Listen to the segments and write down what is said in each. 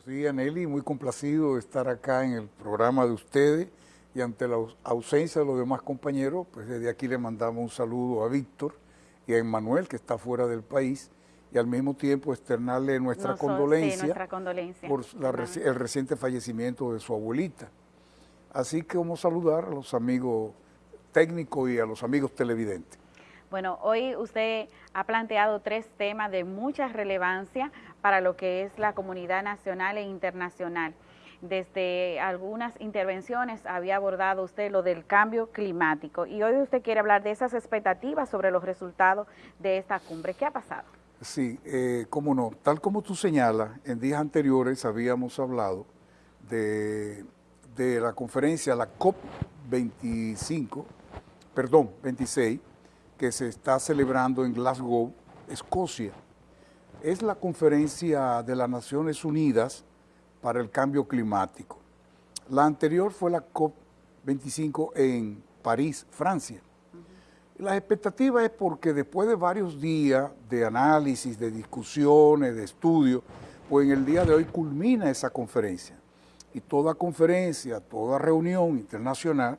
Buenos días, Nelly. Muy complacido de estar acá en el programa de ustedes y ante la ausencia de los demás compañeros, pues desde aquí le mandamos un saludo a Víctor y a Emmanuel, que está fuera del país, y al mismo tiempo externarle nuestra, condolencia, por el reciente fallecimiento de su abuelita. Así que vamos a saludar a los amigos técnicos y a los amigos televidentes. Bueno, hoy usted ha planteado tres temas de mucha relevancia para lo que es la comunidad nacional e internacional. Desde algunas intervenciones había abordado usted lo del cambio climático y hoy usted quiere hablar de esas expectativas sobre los resultados de esta cumbre. ¿Qué ha pasado? Sí, eh, cómo no. Tal como tú señalas, en días anteriores habíamos hablado de, de la conferencia, la COP25, perdón, 26, que se está celebrando en Glasgow, Escocia. Es la conferencia de las Naciones Unidas para el cambio climático. La anterior fue la COP25 en París, Francia. La expectativa es porque después de varios días de análisis, de discusiones, de estudios, pues en el día de hoy culmina esa conferencia. Y toda conferencia, toda reunión internacional,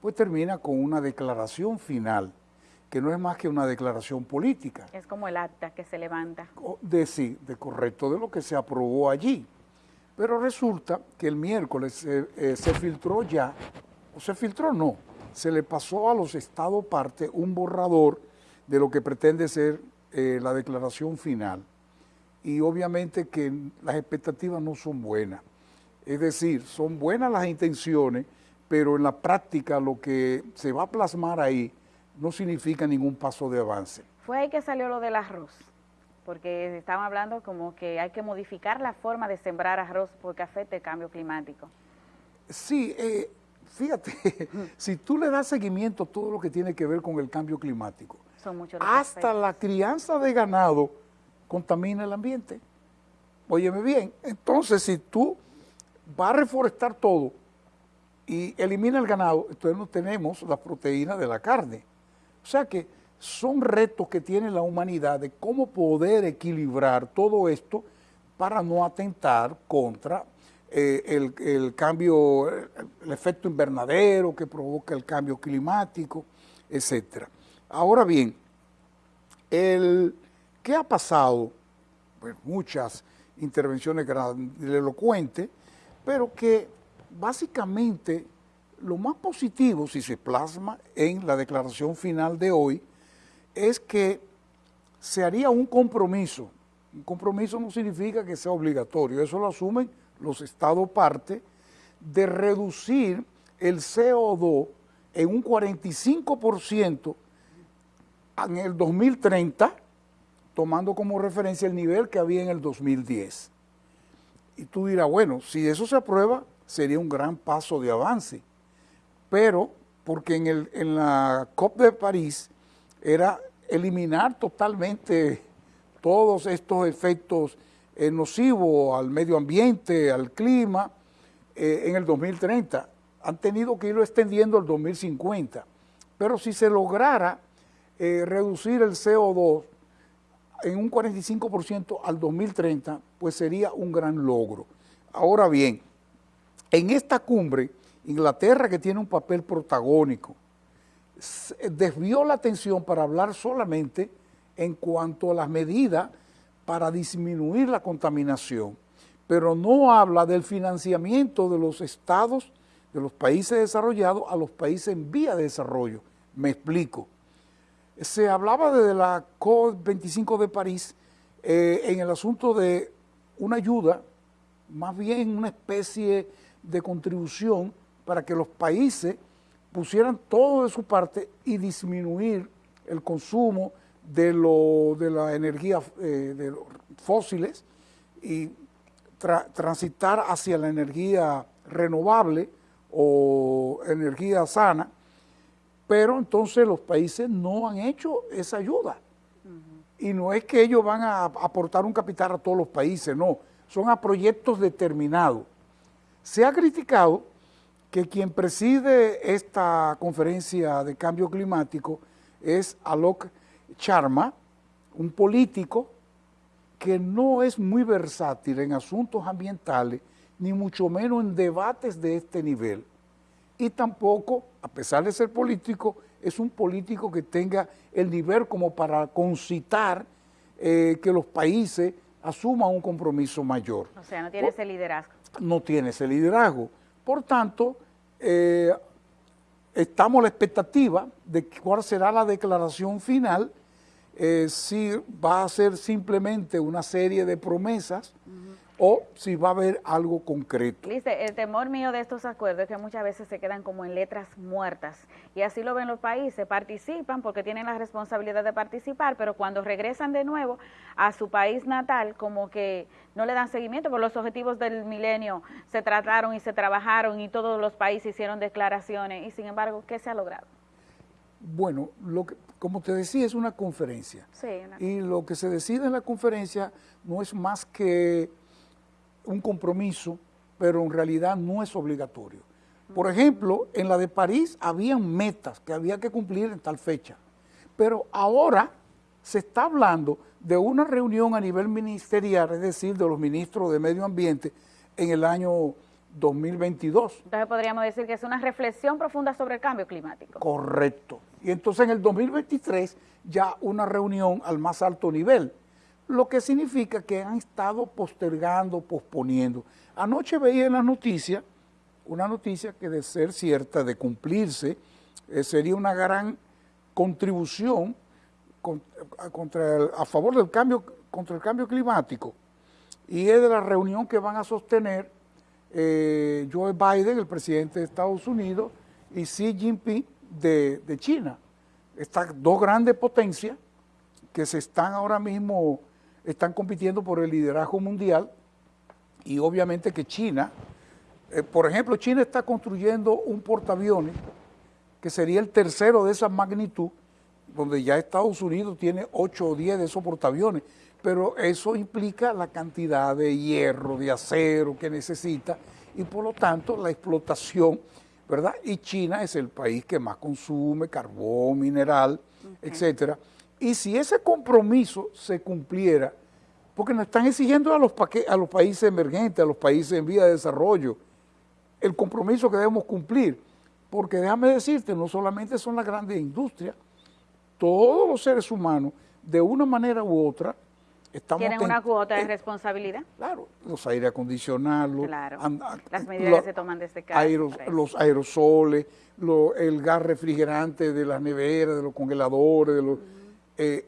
pues termina con una declaración final que no es más que una declaración política. Es como el acta que se levanta. De sí, de correcto, de lo que se aprobó allí. Pero resulta que el miércoles eh, se filtró ya, o se filtró no, se le pasó a los estados parte un borrador de lo que pretende ser eh, la declaración final. Y obviamente que las expectativas no son buenas. Es decir, son buenas las intenciones, pero en la práctica lo que se va a plasmar ahí no significa ningún paso de avance. Fue ahí que salió lo del arroz, porque estaban hablando como que hay que modificar la forma de sembrar arroz porque afecta el cambio climático. Sí, eh, fíjate, si tú le das seguimiento a todo lo que tiene que ver con el cambio climático, hasta la crianza de ganado contamina el ambiente. Óyeme bien, entonces si tú vas a reforestar todo y elimina el ganado, entonces no tenemos la proteína de la carne. O sea que son retos que tiene la humanidad de cómo poder equilibrar todo esto para no atentar contra eh, el, cambio, el efecto invernadero que provoca el cambio climático, etc. Ahora bien, el, ¿qué ha pasado? Pues muchas intervenciones elocuentes, pero que básicamente lo más positivo, si se plasma en la declaración final de hoy, es que se haría un compromiso. Un compromiso no significa que sea obligatorio, eso lo asumen los estados parte, de reducir el CO2 en un 45% en el 2030, tomando como referencia el nivel que había en el 2010. Y tú dirás, bueno, si eso se aprueba, sería un gran paso de avance pero porque en, el, en la COP de París era eliminar totalmente todos estos efectos eh, nocivos al medio ambiente, al clima, eh, en el 2030. Han tenido que irlo extendiendo al 2050. Pero si se lograra eh, reducir el CO2 en un 45% al 2030, pues sería un gran logro. Ahora bien, en esta cumbre Inglaterra, que tiene un papel protagónico, desvió la atención para hablar solamente en cuanto a las medidas para disminuir la contaminación, pero no habla del financiamiento de los estados, de los países desarrollados a los países en vía de desarrollo. Me explico. Se hablaba desde la COP25 de París eh, en el asunto de una ayuda, más bien una especie de contribución para que los países pusieran todo de su parte y disminuir el consumo de, lo, de la energía eh, de los fósiles y transitar hacia la energía renovable o energía sana, pero entonces los países no han hecho esa ayuda. Y no es que ellos van a aportar un capital a todos los países, no, son a proyectos determinados. Se ha criticado que quien preside esta conferencia de cambio climático es Alok Sharma, un político que no es muy versátil en asuntos ambientales, ni mucho menos en debates de este nivel. Y tampoco, a pesar de ser político, es un político que tenga el nivel como para concitar eh, que los países asuman un compromiso mayor. O sea, no tiene ese liderazgo. No tiene ese liderazgo. Por tanto, eh, estamos a la expectativa de cuál será la declaración final, eh, si va a ser simplemente una serie de promesas o si va a haber algo concreto. Dice, el temor mío de estos acuerdos es que muchas veces se quedan como en letras muertas y así lo ven los países, participan porque tienen la responsabilidad de participar, pero cuando regresan de nuevo a su país natal como que no le dan seguimiento, porque los objetivos del milenio se trataron y se trabajaron y todos los países hicieron declaraciones y sin embargo, ¿qué se ha logrado? Bueno, lo que, como te decía, es una conferencia. Sí, Y lo que se decide en la conferencia no es más que un compromiso, pero en realidad no es obligatorio. Por ejemplo, en la de París habían metas que había que cumplir en tal fecha, pero ahora se está hablando de una reunión a nivel ministerial, es decir, de los ministros de Medio Ambiente en el año 2022. Entonces podríamos decir que es una reflexión profunda sobre el cambio climático. Correcto. Y entonces en el 2023 ya una reunión al más alto nivel lo que significa que han estado postergando, posponiendo. Anoche veía en la noticia, una noticia que de ser cierta, de cumplirse, eh, sería una gran contribución a favor del cambio, contra el cambio climático. Y es de la reunión que van a sostener eh, Joe Biden, el presidente de Estados Unidos, y Xi Jinping de China. Estas dos grandes potencias que se están ahora mismo están compitiendo por el liderazgo mundial y obviamente que China, eh, por ejemplo, China está construyendo un portaaviones que sería el tercero de esa magnitud, donde ya Estados Unidos tiene 8 o 10 de esos portaaviones, pero eso implica la cantidad de hierro, de acero que necesita y por lo tanto la explotación, ¿verdad? Y China es el país que más consume carbón, mineral, etcétera. Y si ese compromiso se cumpliera, porque nos están exigiendo a los, a los países emergentes, a los países en vía de desarrollo, el compromiso que debemos cumplir, porque déjame decirte, no solamente son las grandes industrias, todos los seres humanos, de una manera u otra, estamos... Tienen una cuota de responsabilidad. Claro, los aire acondicionados, claro. las medidas que se toman desde casa. los aerosoles, el gas refrigerante de las neveras, de los congeladores, de los... Eh,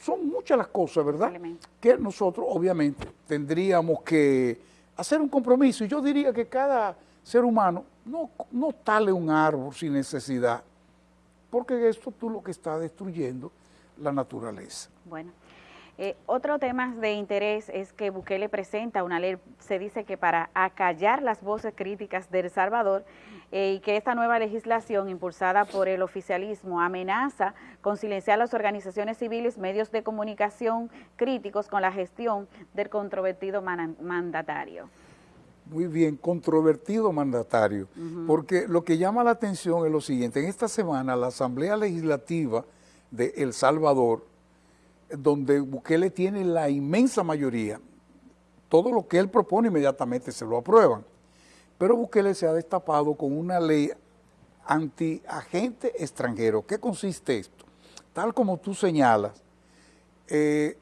son muchas las cosas, ¿verdad? Que nosotros obviamente tendríamos que hacer un compromiso. Y yo diría que cada ser humano no, no tale un árbol sin necesidad, porque esto tú lo que está destruyendo la naturaleza. Bueno. Eh, otro tema de interés es que Bukele presenta una ley, se dice que para acallar las voces críticas de El Salvador eh, y que esta nueva legislación impulsada por el oficialismo amenaza con silenciar las organizaciones civiles, medios de comunicación críticos con la gestión del controvertido mandatario. Muy bien, controvertido mandatario, porque lo que llama la atención es lo siguiente, en esta semana la Asamblea Legislativa de El Salvador donde Bukele tiene la inmensa mayoría, todo lo que él propone inmediatamente se lo aprueban. Pero Bukele se ha destapado con una ley anti-agente extranjero. ¿Qué consiste esto? Tal como tú señalas, eh,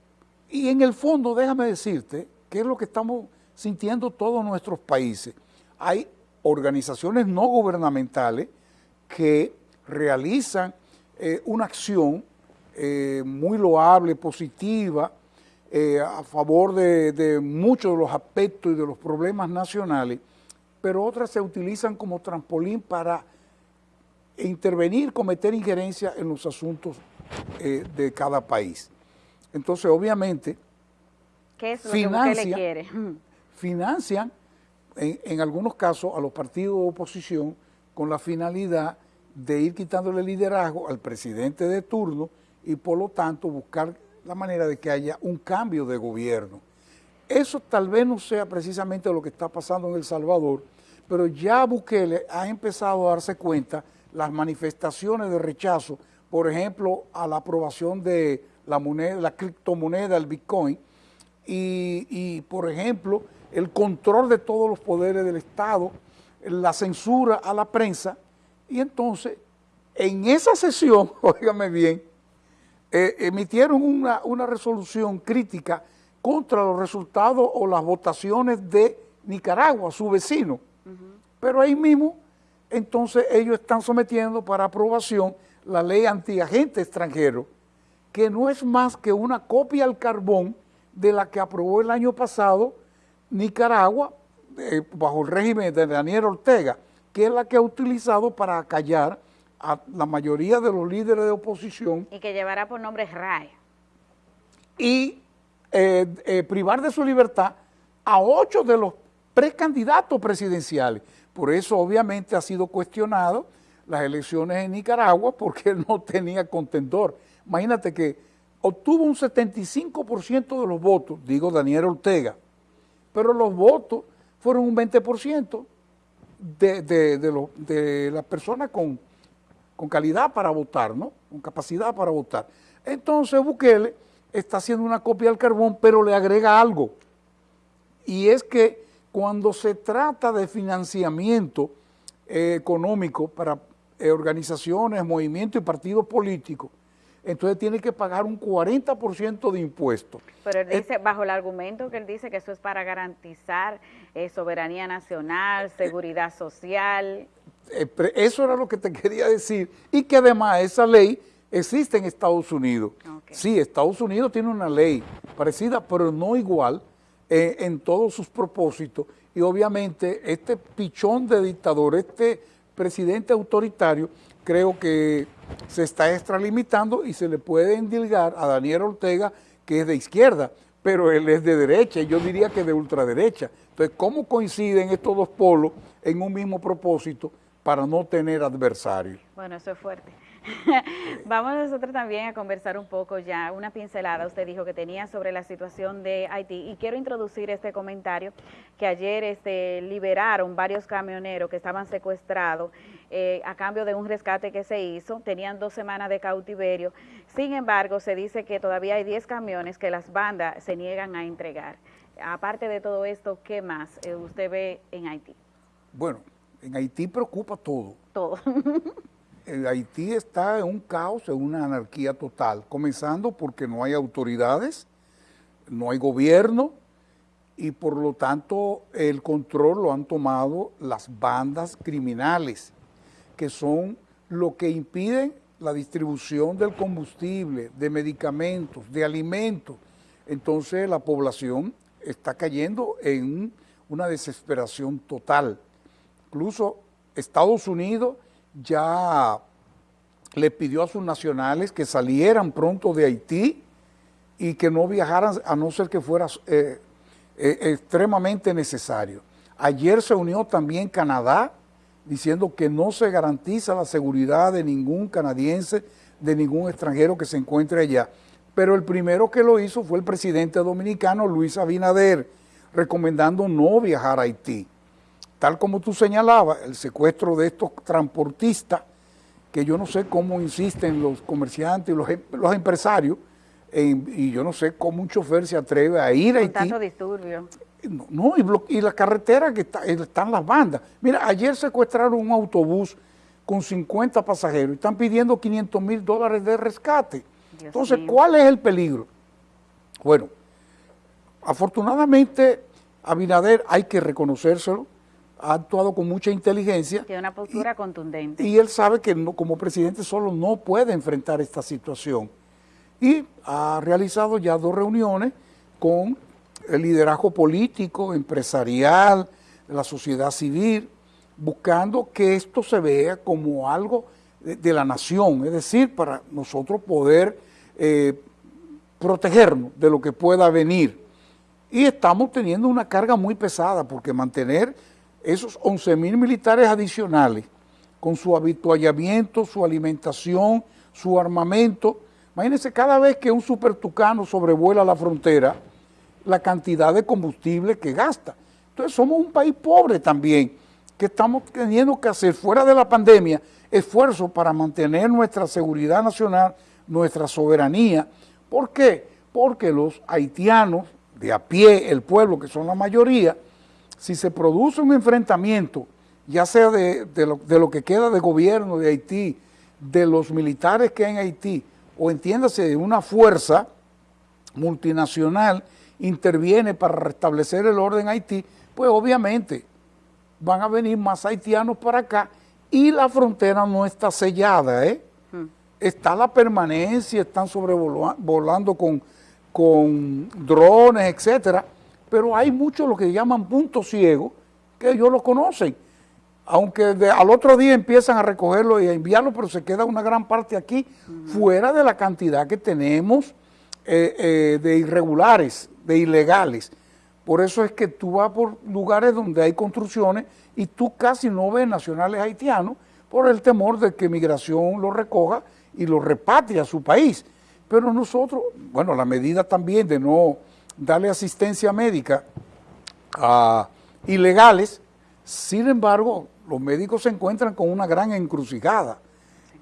y en el fondo déjame decirte qué es lo que estamos sintiendo todos nuestros países. Hay organizaciones no gubernamentales que realizan eh, una acción eh, muy loable, positiva, eh, a favor de, muchos de los aspectos y de los problemas nacionales, pero otras se utilizan como trampolín para intervenir, cometer injerencia en los asuntos eh, de cada país. Entonces, obviamente, ¿Qué es lo financian, que quiere? financian en, en, algunos casos a los partidos de oposición con la finalidad de ir quitándole liderazgo al presidente de turno y por lo tanto buscar la manera de que haya un cambio de gobierno. Eso tal vez no sea precisamente lo que está pasando en El Salvador, pero ya Bukele ha empezado a darse cuenta las manifestaciones de rechazo, por ejemplo, a la aprobación de la moneda, la criptomoneda, el Bitcoin, y, por ejemplo, el control de todos los poderes del Estado, la censura a la prensa, y entonces en esa sesión, óigame bien, eh, emitieron una, una resolución crítica contra los resultados o las votaciones de Nicaragua, su vecino. Pero ahí mismo, entonces ellos están sometiendo para aprobación la ley antiagente extranjero, que no es más que una copia al carbón de la que aprobó el año pasado Nicaragua eh, bajo el régimen de Daniel Ortega, que es la que ha utilizado para callar a la mayoría de los líderes de oposición. Y que llevará por nombre RAE. Y eh, eh, privar de su libertad a ocho de los precandidatos presidenciales. Por eso obviamente ha sido cuestionado las elecciones en Nicaragua porque él no tenía contendor. Imagínate que obtuvo un 75% de los votos, digo Daniel Ortega, pero los votos fueron un 20% de, de, de, de las personas con con calidad para votar, ¿no? Con capacidad para votar. Entonces Bukele está haciendo una copia del carbón, pero le agrega algo. Y es que cuando se trata de financiamiento eh, económico para eh, organizaciones, movimientos y partidos políticos, entonces tiene que pagar un 40% de impuestos. Pero él dice, bajo el argumento que él dice que eso es para garantizar eh, soberanía nacional, seguridad social. Eh, eso era lo que te quería decir. Y que además esa ley existe en Estados Unidos. Sí, Estados Unidos tiene una ley parecida, pero no igual eh, en todos sus propósitos. Y obviamente este pichón de dictador, este presidente autoritario, creo que se está extralimitando y se le puede endilgar a Daniel Ortega, que es de izquierda, pero él es de derecha, y yo diría que de ultraderecha. Entonces, ¿cómo coinciden estos dos polos en un mismo propósito? Para no tener adversarios. Bueno, eso es fuerte. Vamos nosotros también a conversar un poco ya, una pincelada, usted dijo que tenía sobre la situación de Haití y quiero introducir este comentario que ayer este, liberaron varios camioneros que estaban secuestrados eh, a cambio de un rescate que se hizo, tenían dos semanas de cautiverio, sin embargo se dice que todavía hay 10 camiones que las bandas se niegan a entregar. Aparte de todo esto, ¿qué más eh, usted ve en Haití? Bueno, en Haití preocupa todo. Todo. Haití está en un caos, en una anarquía total, comenzando porque no hay autoridades, no hay gobierno y por lo tanto el control lo han tomado las bandas criminales, que son lo que impiden la distribución del combustible, de medicamentos, de alimentos. Entonces la población está cayendo en una desesperación total. Incluso Estados Unidos ya le pidió a sus nacionales que salieran pronto de Haití y que no viajaran a no ser que fuera eh, eh, extremadamente necesario. Ayer se unió también Canadá diciendo que no se garantiza la seguridad de ningún canadiense, de ningún extranjero que se encuentre allá. Pero el primero que lo hizo fue el presidente dominicano Luis Abinader, recomendando no viajar a Haití tal como tú señalabas, el secuestro de estos transportistas, que yo no sé cómo insisten los comerciantes y los, em, los empresarios, y yo no sé cómo un chofer se atreve a ir a Haití. tanto disturbio. No, y, y la carretera que está, están las bandas. Mira, ayer secuestraron un autobús con 50 pasajeros y están pidiendo 500 mil dólares de rescate. Entonces, ¿cuál es el peligro? Bueno, afortunadamente, Abinader hay que reconocérselo, ha actuado con mucha inteligencia. Tiene una postura contundente. Y él sabe que como presidente solo no puede enfrentar esta situación. Y ha realizado ya dos reuniones con el liderazgo político, empresarial, la sociedad civil, buscando que esto se vea como algo de, la nación, es decir, para nosotros poder eh, protegernos de lo que pueda venir. Y estamos teniendo una carga muy pesada, porque mantener esos 11 mil militares adicionales, con su habituallamiento, su alimentación, su armamento, imagínense cada vez que un supertucano sobrevuela la frontera, la cantidad de combustible que gasta. Entonces somos un país pobre también, que estamos teniendo que hacer fuera de la pandemia esfuerzos para mantener nuestra seguridad nacional, nuestra soberanía. ¿Por qué? Porque los haitianos de a pie, el pueblo, que son la mayoría, si se produce un enfrentamiento, ya sea de, lo, que queda de gobierno de Haití, de los militares que hay en Haití, o entiéndase de una fuerza multinacional interviene para restablecer el orden en Haití, pues obviamente van a venir más haitianos para acá y la frontera no está sellada, ¿eh? Hmm. Está la permanencia, están sobrevolando con, con drones, etcétera, pero hay muchos lo que llaman puntos ciegos que ellos lo conocen. Aunque al otro día empiezan a recogerlo y a enviarlo, pero se queda una gran parte aquí, fuera de la cantidad que tenemos eh, eh, de irregulares, de ilegales. Por eso es que tú vas por lugares donde hay construcciones y tú casi no ves nacionales haitianos por el temor de que migración lo recoja y lo repatrie a su país. Pero nosotros, bueno, la medida también de no darle asistencia médica a ilegales, sin embargo, los médicos se encuentran con una gran encrucijada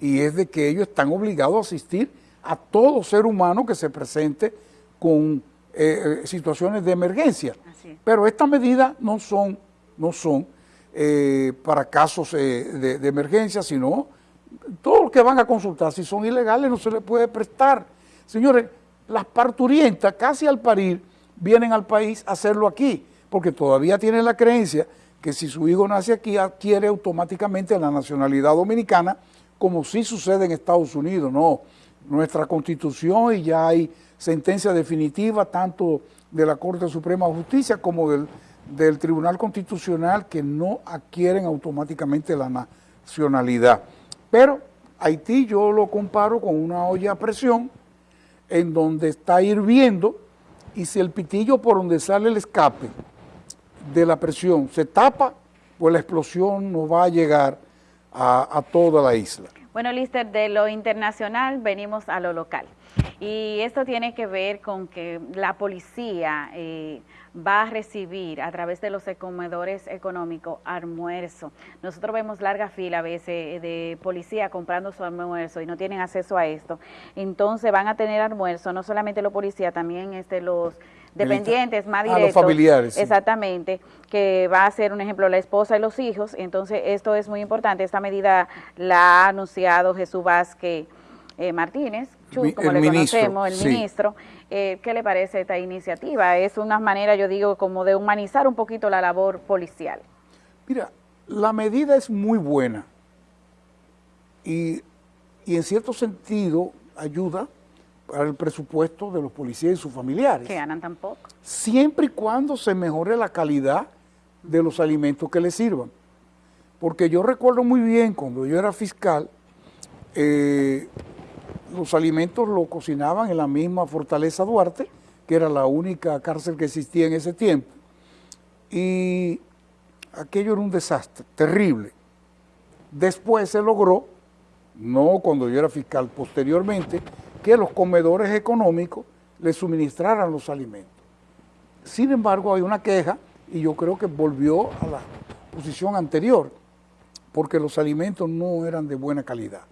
y es de que ellos están obligados a asistir a todo ser humano que se presente con eh, eh, situaciones de emergencia. Pero estas medidas no son, no son eh, para casos de, de, emergencia, sino todos los que van a consultar, si son ilegales no se les puede prestar. Señores, las parturientas casi al parir vienen al país a hacerlo aquí, porque todavía tienen la creencia que si su hijo nace aquí adquiere automáticamente la nacionalidad dominicana, como sí sucede en Estados Unidos, no. Nuestra constitución y ya hay sentencia definitiva tanto de la Corte Suprema de Justicia como del, del Tribunal Constitucional que no adquieren automáticamente la nacionalidad. Pero Haití yo lo comparo con una olla a presión en donde está hirviendo y si el pitillo por donde sale el escape de la presión se tapa, pues la explosión no va a llegar a, toda la isla. Bueno, Lister, de lo internacional venimos a lo local. Y esto tiene que ver con que la policía eh, va a recibir a través de los comedores económicos almuerzo. Nosotros vemos larga fila a veces de policía comprando su almuerzo y no tienen acceso a esto. Entonces van a tener almuerzo, no solamente los policías, también este, los dependientes más directos. los familiares. Exactamente, que va a ser un ejemplo la esposa y los hijos. Entonces esto es muy importante. Esta medida la ha anunciado Jesús Vázquez eh, Martínez, como le conocemos, el ministro. Eh, ¿Qué le parece esta iniciativa? Es una manera, yo digo, como de humanizar un poquito la labor policial. Mira, la medida es muy buena y, y en cierto sentido ayuda para el presupuesto de los policías y sus familiares. Que ganan tampoco. Siempre y cuando se mejore la calidad de los alimentos que les sirvan. Porque yo recuerdo muy bien cuando yo era fiscal, eh, los alimentos lo cocinaban en la misma Fortaleza Duarte, que era la única cárcel que existía en ese tiempo. Y aquello era un desastre, terrible. Después se logró, no cuando yo era fiscal, posteriormente, que los comedores económicos le suministraran los alimentos. Sin embargo, hay una queja y yo creo que volvió a la posición anterior, porque los alimentos no eran de buena calidad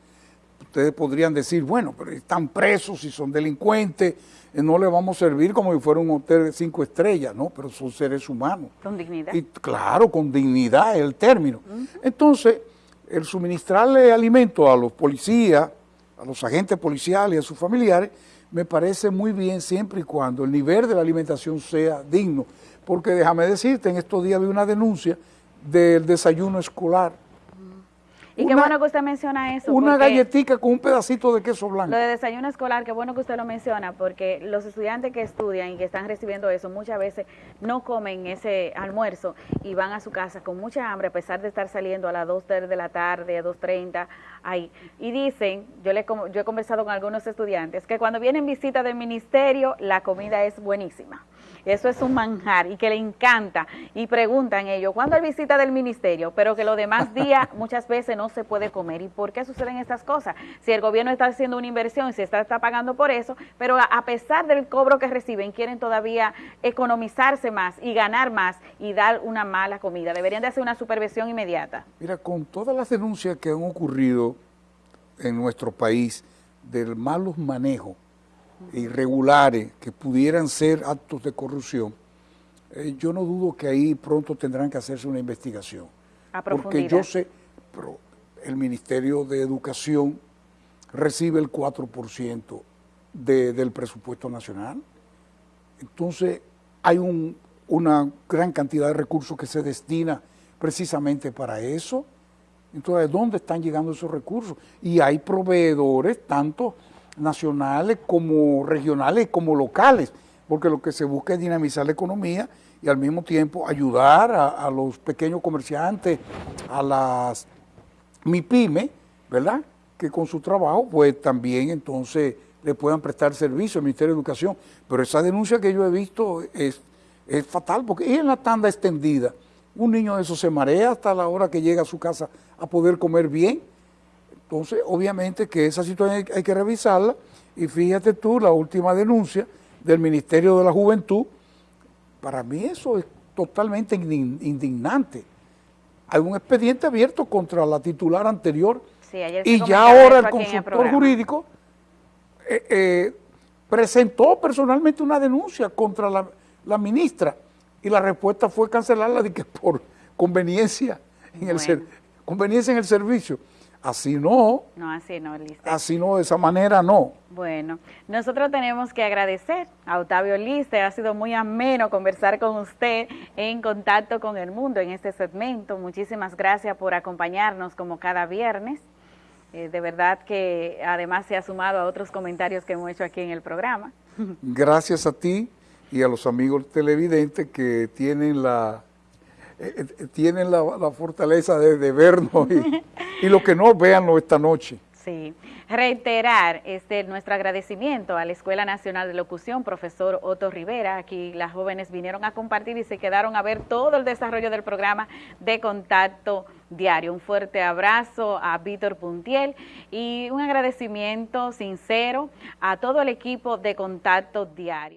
ustedes podrían decir, bueno, pero están presos y son delincuentes, eh, no le vamos a servir como si fuera un hotel de cinco estrellas, ¿no? Pero son seres humanos. Con dignidad. Y claro, con dignidad es el término. Entonces, el suministrarle alimento a los policías, a los agentes policiales y a sus familiares, me parece muy bien siempre y cuando el nivel de la alimentación sea digno. Porque déjame decirte, en estos días vi una denuncia del desayuno escolar y qué bueno que usted menciona eso. Una galletita con un pedacito de queso blanco. Lo de desayuno escolar, qué bueno que usted lo menciona, porque los estudiantes que estudian y que están recibiendo eso muchas veces no comen ese almuerzo y van a su casa con mucha hambre, a pesar de estar saliendo a las 2 de la tarde, a 2.30, ahí. Y dicen, yo, le, yo he conversado con algunos estudiantes, que cuando vienen visita del ministerio, la comida es buenísima eso es un manjar y que le encanta y preguntan ellos, ¿cuándo hay visita del ministerio? Pero que los demás días muchas veces no se puede comer. ¿Y por qué suceden estas cosas? Si el gobierno está haciendo una inversión y se está, está pagando por eso, pero a, pesar del cobro que reciben, quieren todavía economizarse más y ganar más y dar una mala comida. Deberían de hacer una supervisión inmediata. Mira, con todas las denuncias que han ocurrido en nuestro país del malos manejos irregulares que pudieran ser actos de corrupción, eh, yo no dudo que ahí pronto tendrán que hacerse una investigación. porque yo sé, pero el Ministerio de Educación recibe el 4% del presupuesto nacional. Entonces, hay una gran cantidad de recursos que se destina precisamente para eso. Entonces, ¿dónde están llegando esos recursos? Y hay proveedores, tanto nacionales como regionales como locales, porque lo que se busca es dinamizar la economía y al mismo tiempo ayudar a, los pequeños comerciantes, a las MIPYME, ¿verdad? Que con su trabajo, pues también entonces le puedan prestar servicio al Ministerio de Educación. Pero esa denuncia que yo he visto es, es fatal, porque es en la tanda extendida. Un niño de eso se marea hasta la hora que llega a su casa a poder comer bien. Entonces, obviamente que esa situación hay, que revisarla. Y fíjate tú, la última denuncia del Ministerio de la Juventud, para mí eso es totalmente indignante. Hay un expediente abierto contra la titular anterior y ya ahora el consultor jurídico eh, eh, presentó personalmente una denuncia contra la, ministra y la respuesta fue cancelarla de que por conveniencia en, el, conveniencia en el servicio. Así no. No, así no, Lister. Así no, de esa manera no. Bueno, nosotros tenemos que agradecer a Octavio Lister. Ha sido muy ameno conversar con usted en contacto con el mundo en este segmento. Muchísimas gracias por acompañarnos como cada viernes. Eh, de verdad que además se ha sumado a otros comentarios que hemos hecho aquí en el programa. Gracias a ti y a los amigos televidentes que tienen la eh, eh, tienen la, fortaleza de, vernos y, y los que no, véanlo esta noche. Sí, reiterar este nuestro agradecimiento a la Escuela Nacional de Locución, profesor Otto Rivera. Aquí las jóvenes vinieron a compartir y se quedaron a ver todo el desarrollo del programa de contacto diario. Un fuerte abrazo a Víctor Puntiel y un agradecimiento sincero a todo el equipo de contacto diario.